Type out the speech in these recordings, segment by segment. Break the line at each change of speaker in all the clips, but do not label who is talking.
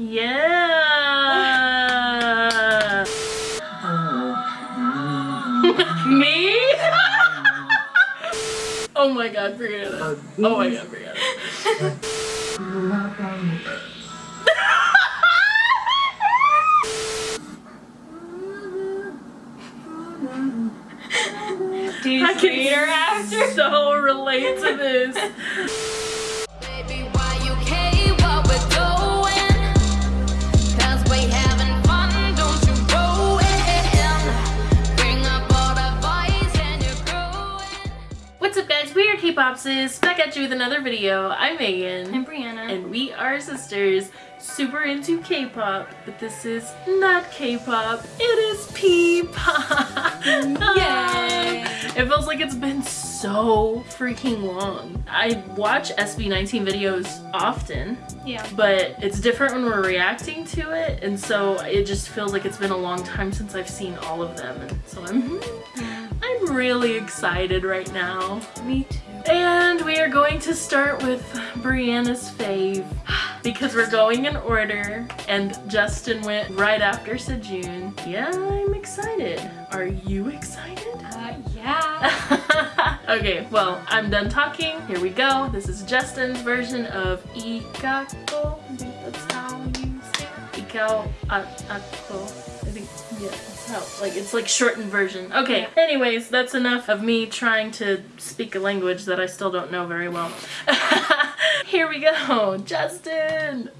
Yeah. Me? oh my god, Brianna. Oh my god, Brianna.
Do you
I
see her
can
after?
so relate to this. guys, we are K-Pop Sis, back at you with another video. I'm Megan.
I'm Brianna.
and we are sisters super into k-pop but this is not k-pop it is p-pop
Yay!
it feels like it's been so freaking long i watch sb19 videos often
yeah.
but it's different when we're reacting to it and so it just feels like it's been a long time since i've seen all of them and so i'm mm-hmm. i'm really excited right now
Me too.
And we are going to start with Brianna's fave because we're going in order and Justin went right after Sejun. Yeah, I'm excited. Are you excited?
Uh, yeah.
okay, well, I'm done talking. Here we go. This is Justin's version of Ikako. I think that's how you say it. Ikao Ako. I think, yeah, how, like, it's like shortened version. Okay, anyways, that's enough of me trying to speak a language that I still don't know very well. Here we go, Justin!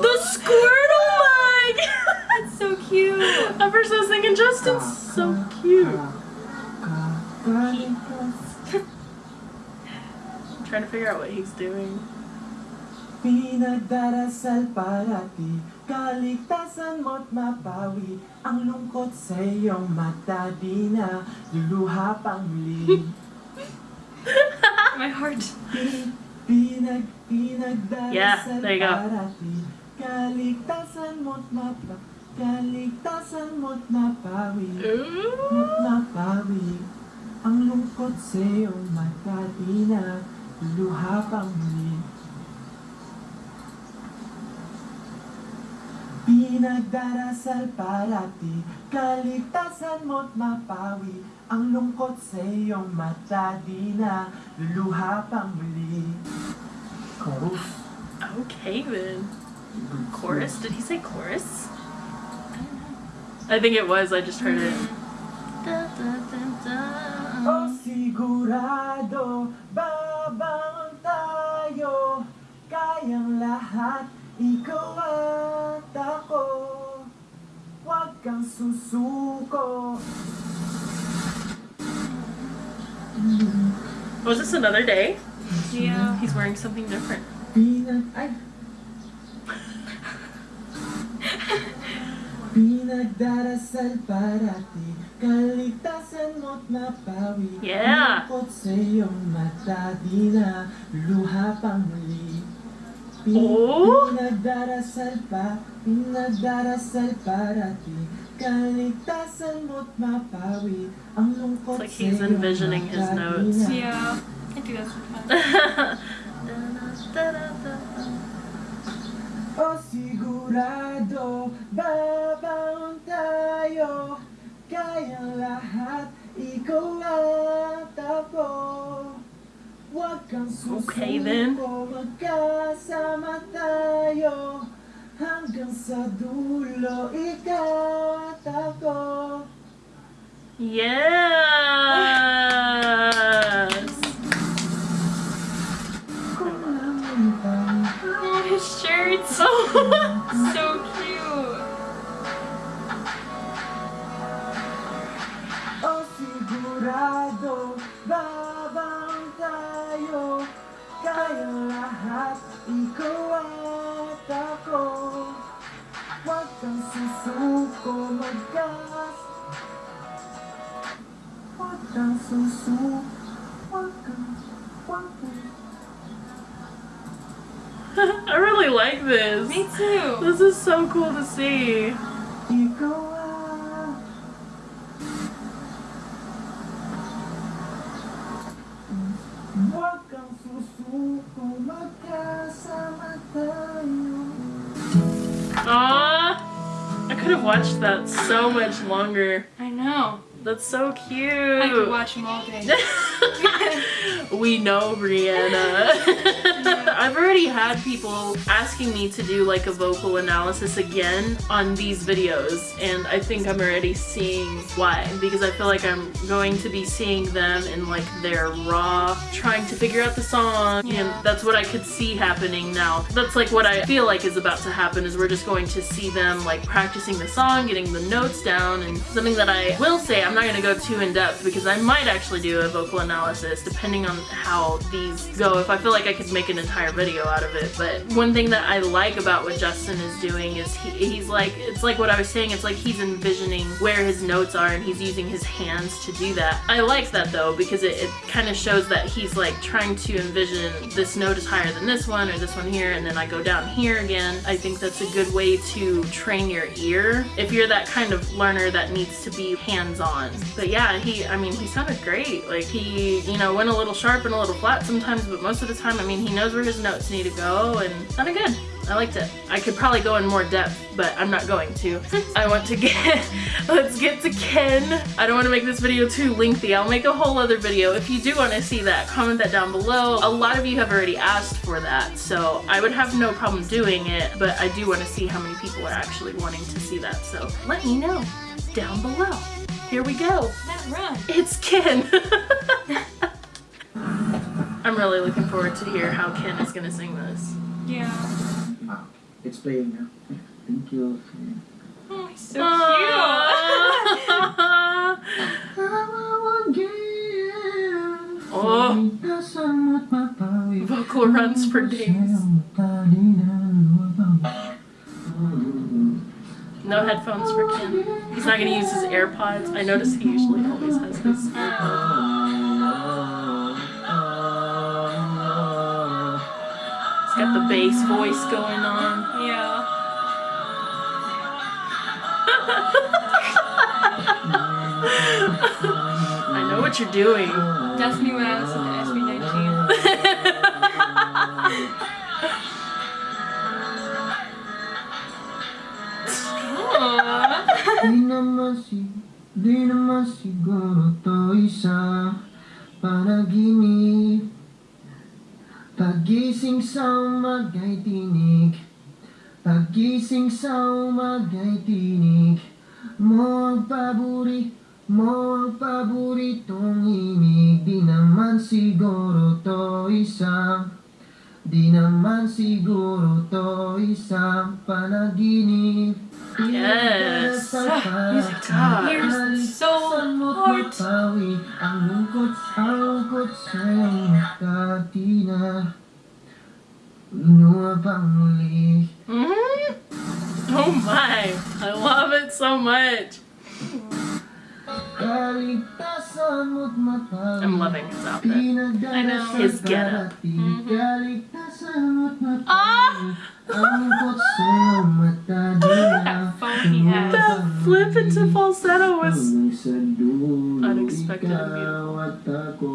The Squirtle mic!
That's so cute.
At first I was thinking Justin's so cute. Trying to figure out what he's doing.
Pinagdarasal parati Kaligtasan mo't mapawi Ang lungkot sa iyong mata Di na luluha pang muli
My heart.
Pinag, pinagdarasal
Yeah, there you go.
parati Kaligtasan mo't mapa Kaligtasan mo't mapawi Mo't
Ooh.
Ang lungkot sa iyong mata Di na luluha pang muli Pinagdarasal parati Kaligtasan mo't mapawi Ang lungkot sa iyong mata Di na luluha pang muli Chorus
Okay then. Chorus? Did he say chorus? I think it was, I just heard it. Oh, da, da, da, da.
O sigurado Huwag kang susuko
Was this another day?
Yeah.
He's wearing something different.
Pinag... Ay! Pinagdarasal Kaligtasan mo't mapawi
Yeah.
Ang sa iyong mata Di na luha pang muli Pin-
Oh.
Pinagdarasal pa Pinagdarasal parati Kaligtasan mo't mapawi Ang lungkot
It's like he's envisioning his notes.
Yeah. I do that sometimes.
O sigurado, babangon tayo Kayang lahat, ikaw at ako Huwag kang susuko,
Okay, then.
magkasama Kayang ikaw at ako Huwag kang susuko, magkas Huwag kang susuko, huwag kang, huwag kang
I really like this.
Me too.
This is so cool to see. Watched that so much longer.
I know.
That's so cute.
I could watch them all day.
we know Brianna. I've already had people asking me to do like a vocal analysis again on these videos and I think I'm already seeing why because I feel like I'm going to be seeing them in like their raw trying to figure out the song
Yeah.
and that's what I could see happening now. That's like what I feel like is about to happen is we're just going to see them like practicing the song, getting the notes down and something that I will say I'm not going to go too in depth because I might actually do a vocal analysis depending on how these go if I feel like I could make an entire video out of it but one thing that I like about what Justin is doing is he, he's like it's like what I was saying it's like he's envisioning where his notes are and he's using his hands to do that. I like that though because it, it kind of shows that he's like trying to envision this note is higher than this one or this one here and then I go down here again. I think that's a good way to train your ear if you're that kind of learner that needs to be hands-on. But yeah he I mean he sounded great. Like he you know went a little sharp and a little flat sometimes but most of the time I mean he knows where his notes need to go and sounded good I liked it. I could probably go in more depth, but I'm not going to. I want to get, let's get to Ken. I don't want to make this video too lengthy. I'll make a whole other video. If you do want to see that, comment that down below. A lot of you have already asked for that, so I would have no problem doing it, but I do want to see how many people are actually wanting to see that, so let me know down below. Here we go. It's Ken. I'm really looking forward to hear how Ken is going to sing this.
Yeah. Wow.
It's playing now. Thank you.
Oh, he's so
Oh. Vocal runs for days. No headphones for Ken. He's not gonna use his AirPods. I notice he usually always has his. Oh. He's got the bass voice going on.
Yeah.
I know what you're doing.
That's me when I listen to SB19.
Loving his outfit.
I know.
His getup.
Kaligtasan mo't
Ah!
Ang lungkot sa iyong mata Di na
That phone he has.
That flip into falsetto was.
Hanggang sa dulo
Unexpected and
ikaw at ako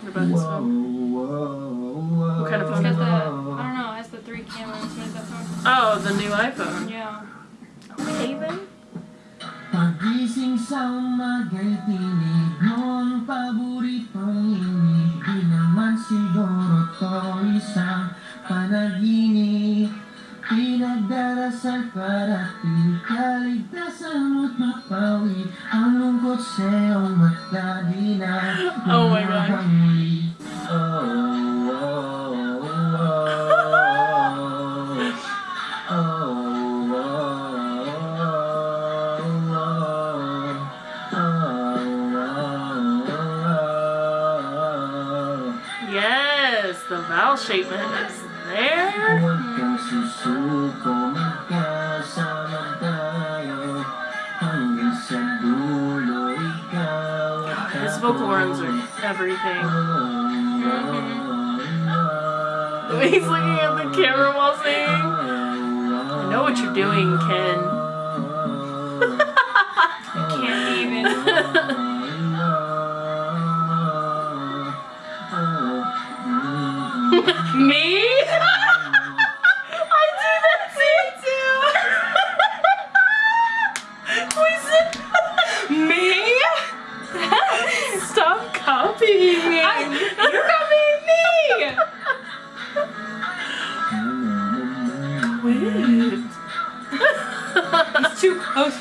What about this one? What kind of phone
It's
is
got the,
that?
I don't know, it has the three cameras. What is that phone?
Oh, the new iPhone.
Yeah.
Okay then.
Pagising sa umaga'y tinig ang paboritong imig Di naman siguro to isang panaginip Pinagdarasal para kaligtasan mo't mapawi Ang lungkot sa iyong mata di na
Oh my God.
oh,
the vowel shapement is there. His vocal runs are everything.
Oh,
He's looking at the camera while singing. I know what you're doing, Ken.
I can't even.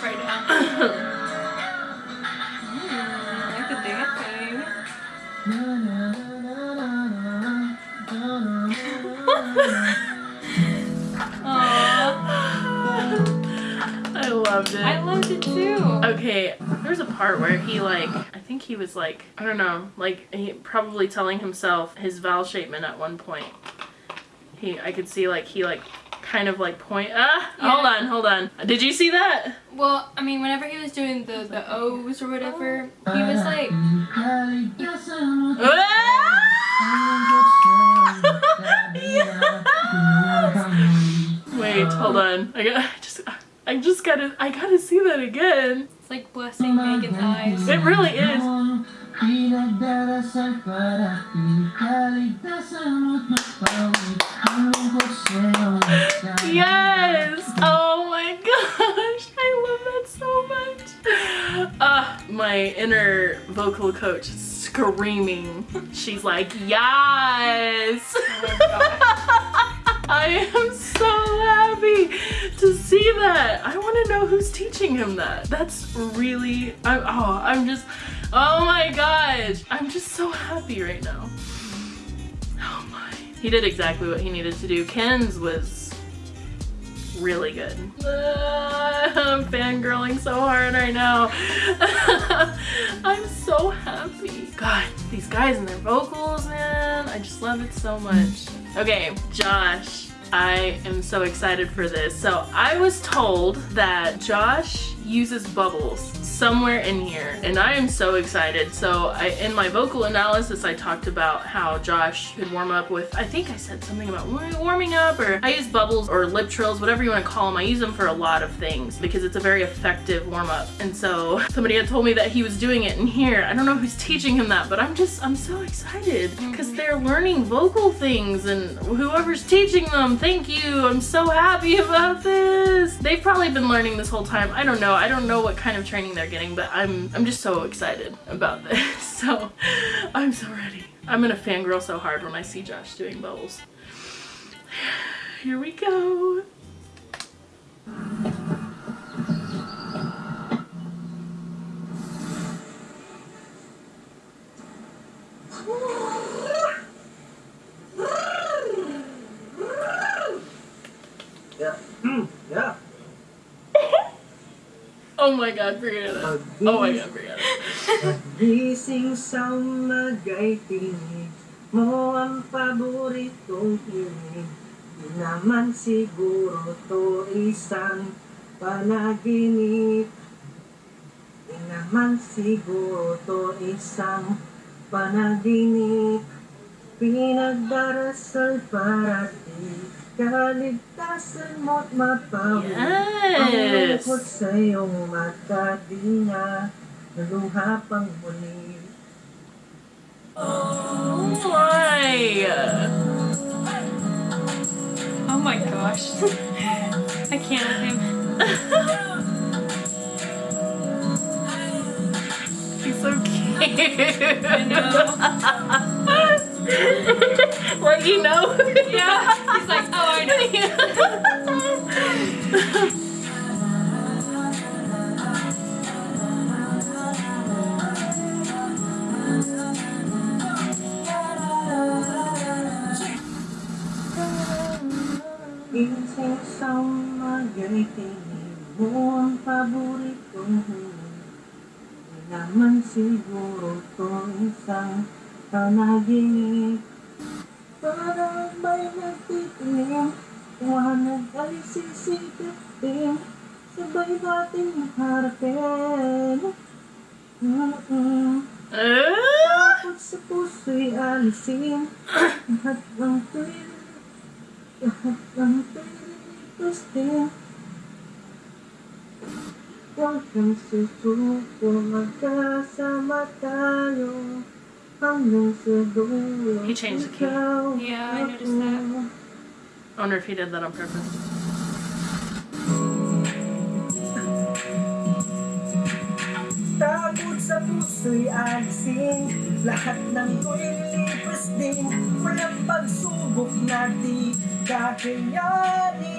right now. Mm, I like the dancing.
I loved it.
I loved it too.
Okay, there's a part where he like, I think he was like, I don't know, like he probably telling himself his vowel shapement at one point. He, I could see like he like kind of like point. Ah, hold on, hold on. Did you see that?
Well, I mean, whenever he was doing the, the O's or whatever, he was like,
Wait, hold on. I got, I just, I just gotta, I gotta see that again.
it's like blessing Megan's eyes.
It really is.
Pinagdarasal para pinikaligtasan mo't mapawi Ang lungkot sa'yo
Yes! Oh my gosh! I love that so much. Uh, my inner vocal coach is screaming. She's like, yes! I am so happy to see that. I want to know who's teaching him that. That's really, I, oh, I'm just, oh my gosh. I'm just so happy right now. Oh my. He did exactly what he needed to do. Ken's was really good. Uh, I'm fangirling so hard right now. I'm so happy. God, these guys and their vocals, man. I just love it so much. Okay, Josh. I am so excited for this. So I was told that Josh uses bubbles somewhere in here and I am so excited. So I, in my vocal analysis I talked about how Josh could warm up with, I think I said something about warming up or I use bubbles or lip trills, whatever you want to call them. I use them for a lot of things because it's a very effective warm up. And so somebody had told me that he was doing it in here. I don't know who's teaching him that, but I'm just, I'm so excited because they're learning vocal things and whoever's teaching them, thank you. I'm so happy about this. They've probably been learning this whole time. I don't know. I don't know what kind of training they're getting, but I'm I'm just so excited about this. So I'm so ready. I'm gonna fangirl so hard when I see Josh doing bubbles. Here we go. Oh my god, forget it. Oh my god, forget it.
Gising sa umaga'y tinig mo ang paboritong hinig Di naman siguro to isang panaginip Di naman siguro to isang panaginip Pinagdarasal para di kaligtasan mo't mapawi Ang
Yes.
lungkot sa iyong mata di na naluha pang muli
Oh my.
Oh my gosh. I can't with him.
He's so cute.
I know.
like you know.
Yeah. He's like, oh, I know.
Gising sa umaga'y mo ang paboritong hinig naman siguro to isang panaginip Parang may nagtitinim Liwanag ay sisikip din Sabay nating harapin Mm-mm.
Ah!
Takot sa puso'y alisin Lahat ng tuwing Lahat ng tuwing Huwag kang susuko Magkasama tayo
He changed the key.
Ikaw
Yeah, I noticed that.
I wonder if he did that on purpose.
Takot sa puso'y alisin Lahat ng to'y lilipas din Walang pagsubok na di kakayanin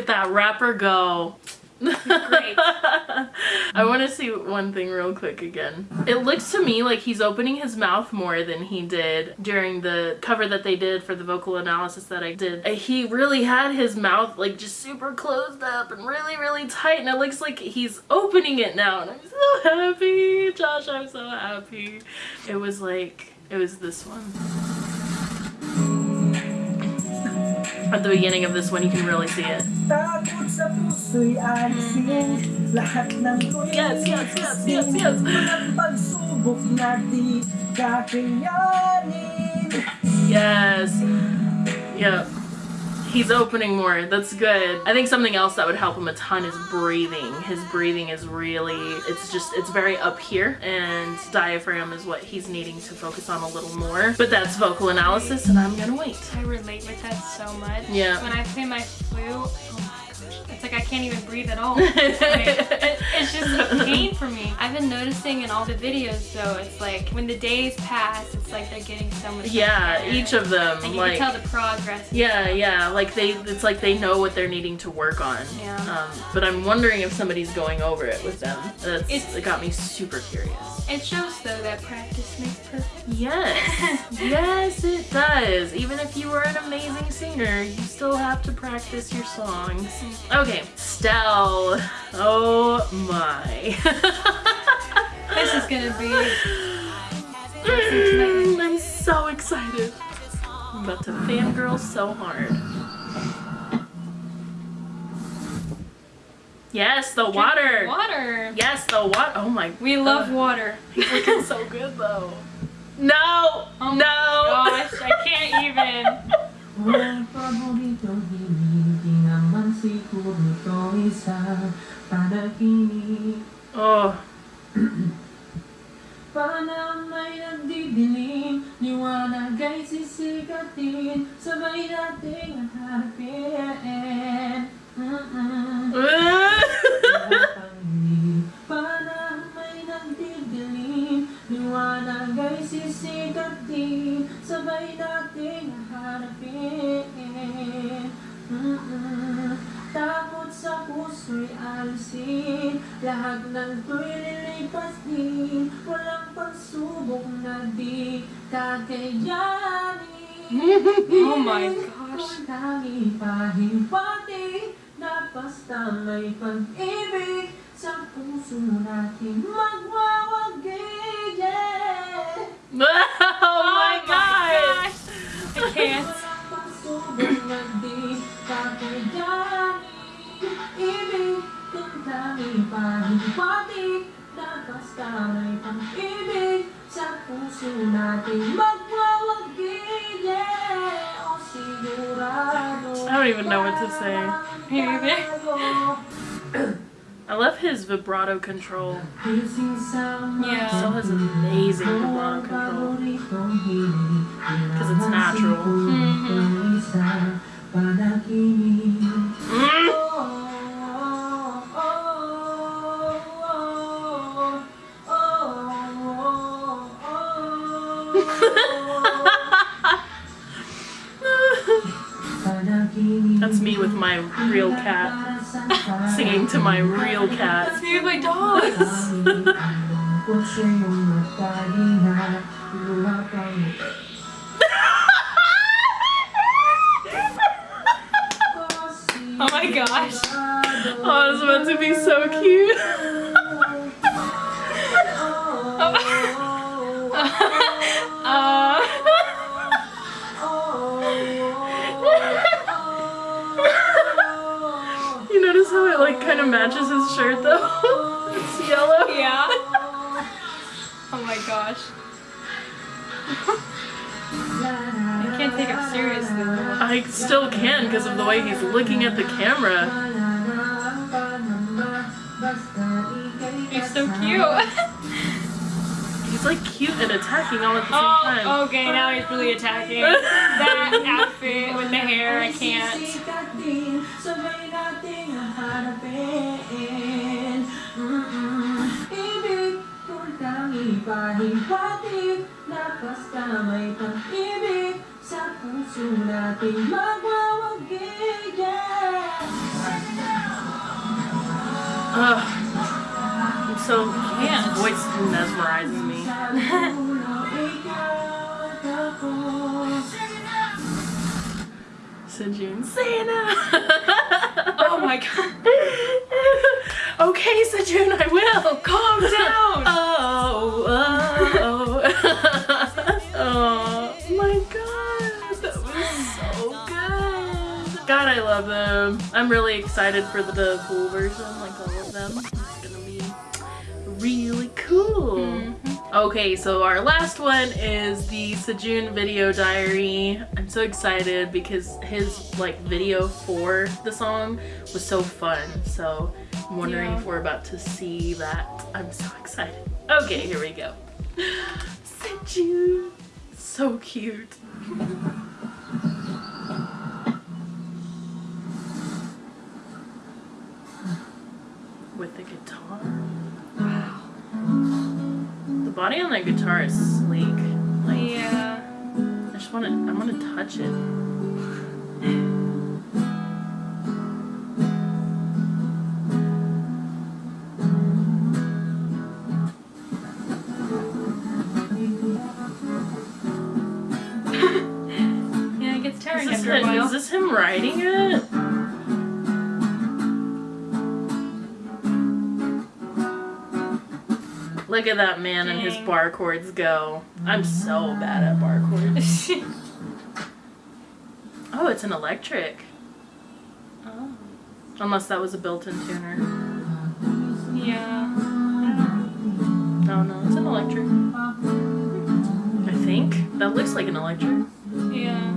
at
that rapper go.
Great.
I want to see one thing real quick again. It looks to me like he's opening his mouth more than he did during the cover that they did for the vocal analysis that I did. He really had his mouth like just super closed up and really, really tight, and it looks like he's opening it now, and I'm so happy. Josh, I'm so happy. It was like, it was this one. At the beginning of this one, you can really see it.
Takot sa puso'y alisin Lahat ng to'y
Yes, yes, yes, yes, yes.
Walang pagsubok na di kakayanin
Yes. Yep. He's opening more. That's good. I think something else that would help him a ton is breathing. His breathing is really, it's just, it's very up here and diaphragm is what he's needing to focus on a little more. But that's vocal analysis and I'm gonna wait.
I relate with that so much.
Yeah.
When I play my flute, it's like I can't even breathe at all. It- it's just a pain for me. I've been noticing in all the videos though, it's like when the days pass, it's like they're getting so much
Yeah, each of them,
and you
like,
can tell the progress.
yeah, yeah, like they, it's like they know what they're needing to work on.
Yeah.
Um, but I'm wondering if somebody's going over it with them. That's,
It's-
it got me super curious.
It shows though that practice makes perfect.
Yes, yes, it does. Even if you are an amazing singer, you still have to practice your songs. Okay, Stell. Oh my.
This is gonna be
Mm, I'm so excited. I'm about to fangirl so hard. Yes, the water.
Water.
Yes, the water. Oh my.
We love water.
He's looking so good though. No,
Oh
no.
Gosh, I can't even.
siguro to isang panaginip
Oh.
Panang may nagdidilim Liwanag ay sisikatin Sabay nating hanapin Mm-mm. Panang may nagdidilim Liwanag ay sisikatin Sabay nating hanapin Mm-mm. Takot sa puso'y alisin Lahat ng to'y lilipas din Walang pagsubok na di kakayanin
Oh my gosh.
Kung tangi pahimpati Na basta may pag-ibig Sa puso natin magwawagi Yeah
oh my
gosh. I can't.
Kung tangi pahimpati Na basta may pag-ibig Sa puso natin Yeah O sigurado
I don't even know what to say. I love his vibrato control.
Yeah.
Stell has amazing vibrato control. Cat. Singing to
gosh. I can't take him seriously.
I still can because of the way he's looking at the camera.
He's so cute.
He's like cute and attacking all at the same
Oh,
time.
okay, now he's really attacking. That outfit with the hair, I can't.
pahiwatig Na basta may pag-ibig Sa puso natin Yeah
Ugh. I'm so his voice mesmerizes me. Sejun Santa.
Oh my god.
okay, Sejun, I will.
Calm down.
Them. I'm really excited for the, full version, like all of them. It's gonna be really cool.
Mm-hmm.
Okay, so our last one is the Sejun video diary. I'm so excited because his like video for the song was so fun. So I'm wondering
Yeah.
if we're about to see that. I'm so excited. Okay, here we go. Sejun, so cute. body on that guitar is sleek. Like
Yeah.
I just want to. I want to touch it.
Yeah, it gets tiring after a while.
is this him writing it? Look at that man and his bar chords go. I'm so bad at bar chords. Oh, it's an electric.
oh.
Unless that was a built-in tuner.
Yeah.
No, no, it's an electric. I think that looks like an electric.
Yeah.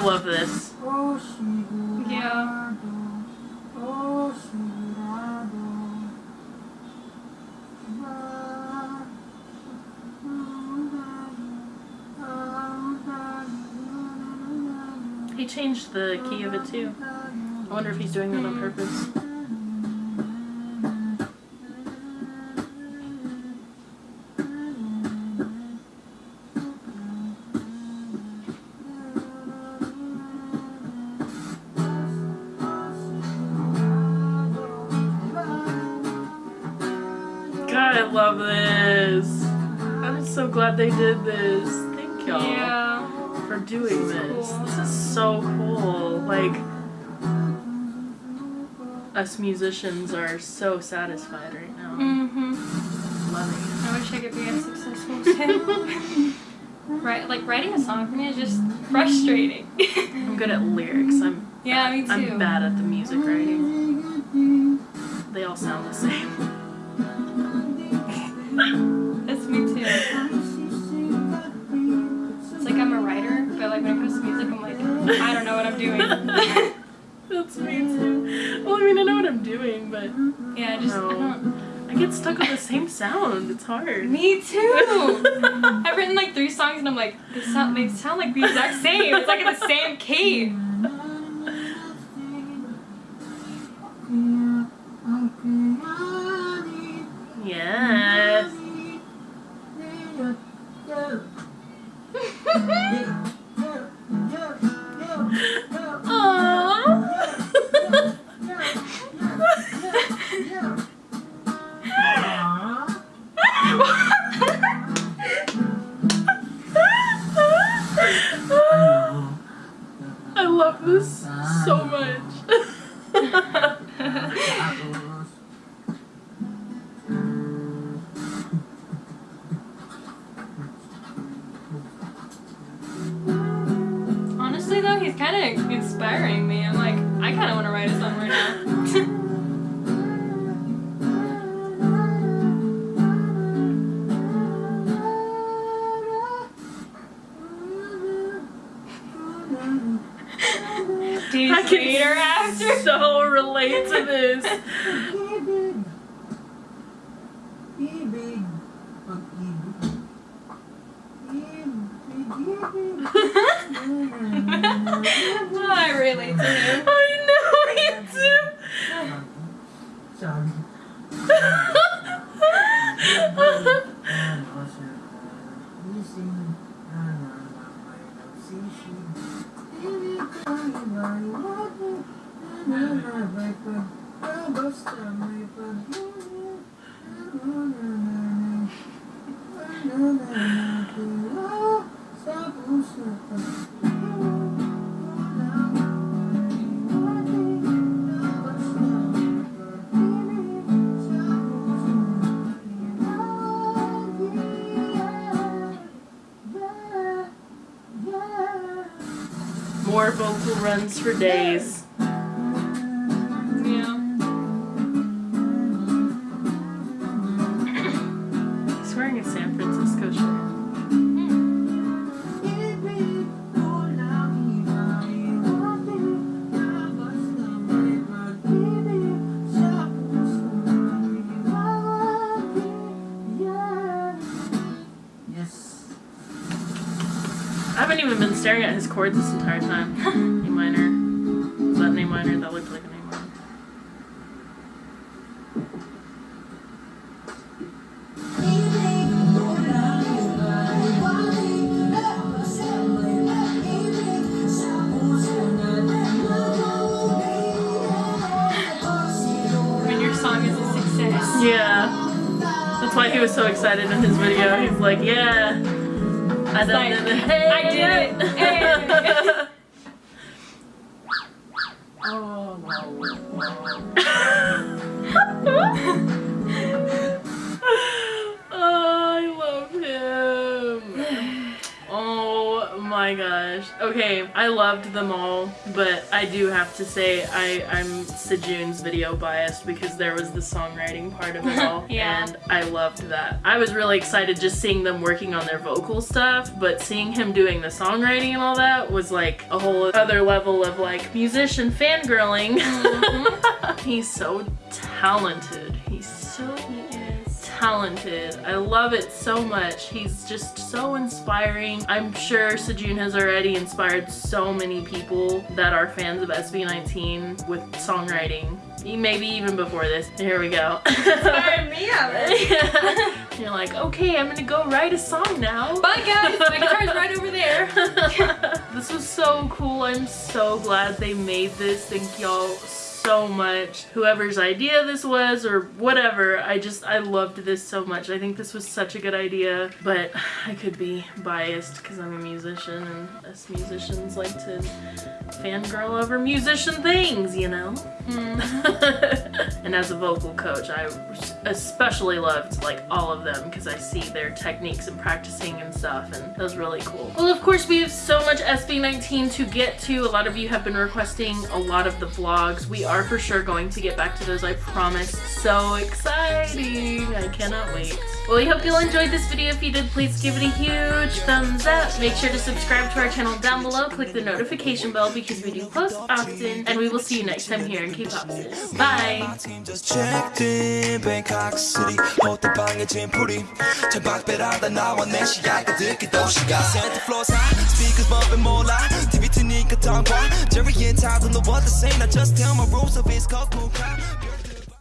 I love this.
Yeah.
He changed the key of it too. I wonder if he's doing that on purpose. They did this. Thank y'all
Yeah.
for doing
This is
this.
cool.
This is so cool. Like, us musicians are so satisfied right now.
Mm-hmm.
Loving
I wish I could be as successful him. right, like writing a song for me is just frustrating.
I'm good at lyrics. I'm
yeah, me too.
I'm bad at the music writing. They all sound the same.
but
mm-hmm.
yeah, I just
no.
I don't.
I get stuck on the same sound. It's hard.
Me too. I've written like three songs and I'm like, they sound they sound like the exact same. It's like in the same key. Yeah.
here. Relate to
him.
I know, me too.
Sabi.
Runs for days. San Francisco shirt. I haven't even been staring at his chords this entire time. Minor. That an A minor? That looked like my gosh. Okay, I loved them all, but I do have to say I, I'm Sejun's video biased because there was the songwriting part of it all.
Yeah.
And I loved that. I was really excited just seeing them working on their vocal stuff, but seeing him doing the songwriting and all that was like a whole other level of like musician fangirling. Mm-hmm. He's so
talented.
Talented. I love it so much. He's just so inspiring. I'm sure Sejun has already inspired so many people that are fans of SB19 with songwriting. Maybe even before this. Here we go.
Inspired me of it.
You're like, okay, I'm gonna go write a song now.
Bye guys, my guitar's right over there.
this was so cool. I'm so glad they made this. Thank y'all so much. Whoever's idea this was or whatever, I just, I loved this so much. I think this was such a good idea, but I could be biased because I'm a musician and us musicians like to fangirl over musician things, you know? Mm-hmm. and as a vocal coach, I especially loved like all of them because I see their techniques and practicing and stuff, and that was really cool. Well, of course, we have so much SB19 to get to. A lot of you have been requesting a lot of the vlogs. We are for sure going to get back to those, I promise. So exciting! I cannot wait. Well, we hope you all enjoyed this video. If you did, please give it a huge thumbs up. Make sure to subscribe to our channel down below. Click the notification bell because we do post often. And we will see you next time here in K-Pop Sis. Bye!
team just checked in Bangkok City 호텔 방에 짐풀이 창밖배라다 나와 내 시야가 듣기 도시가 Center floors high Speakers bumping more loud TV 트니까 tongue Jerry and Todd don't know what to say Now just tell my rules of it's cold cool crowd